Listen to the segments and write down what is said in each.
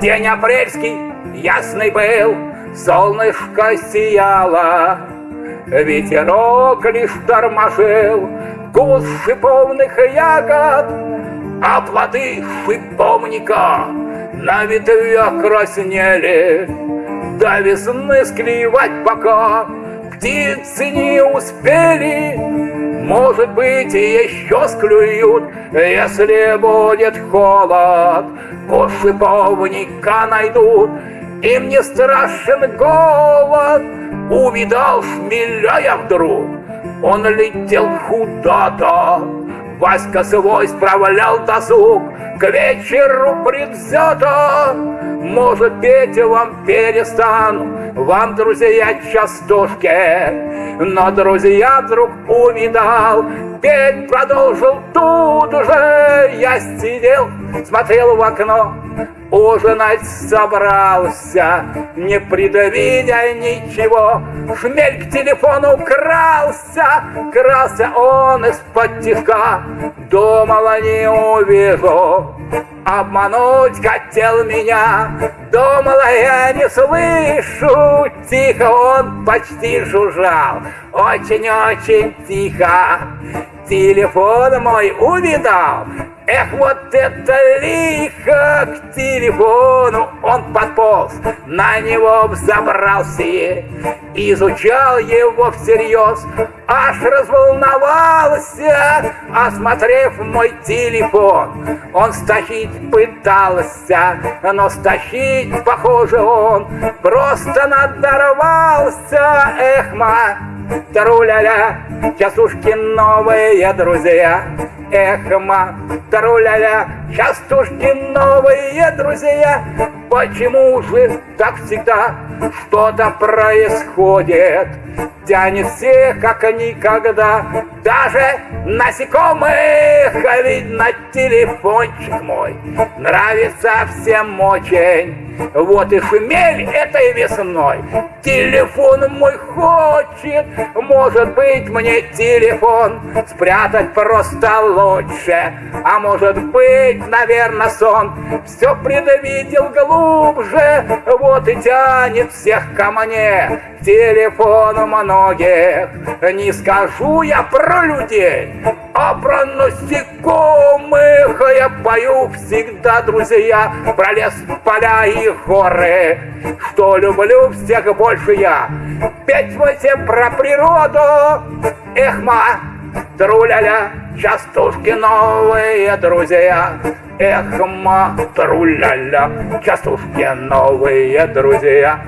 День апрельский ясный был, солнышко сияло, Ветерок лишь торможил вкус шиповных ягод, А плоды шиповника на ветвях краснели. До весны склевать пока птицы не успели, может быть, еще склюют, если будет холод. По шиповника найдут, им не страшен голод. Увидал шмеля вдруг, он летел куда-то. Васька свой справлял досуг, к вечеру предвзято. Может, петь вам перестану, вам, друзья, частушки. Но друзья вдруг увидал, петь продолжил тут уже. Я сидел, смотрел в окно, ужинать собрался, не предвидя ничего. Шмель к телефону крался, крался он из-под тишка, думала не увижу. Обмануть хотел меня, думала я не слышу. Тихо он почти жужжал, очень-очень тихо. Телефон мой увидал, Эх, вот это лихо к телефону он подполз, на него взобрался, изучал его всерьез, аж разволновался, осмотрев мой телефон. Он стащить пытался, но стащить, похоже, он просто надорвался. Эх, Таруля-ля, частушки новые друзья. Эх, ма, таруля-ля, частушки новые друзья. Почему же так всегда что-то происходит? Тянет всех, как никогда, даже насекомых, а ведь на телефончик мой. Нравится всем очень. Вот и шумель этой весной. Телефон мой хочет. Может быть мне телефон Спрятать просто лучше. А может быть, наверное, сон Все предвидел глубже Вот и тянет всех ко мне. Телефон многих Не скажу я про людей А про насекомых. Я пою всегда, друзья Про лес, поля и горы, что люблю всех больше я. Петь восемь про природу, эх, ма, труляля, частушки новые друзья. Эх, ма, труляля, частушки новые друзья.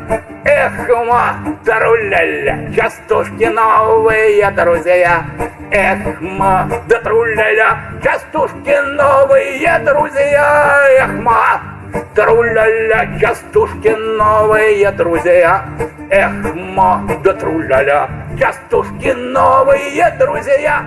Эх, ма, труляля, частушки новые друзья. Эх, ма, да труляля, частушки новые друзья. Эх, ма, Труля-ля, частушки новые друзья. Эх, ма, да частушки новые друзья.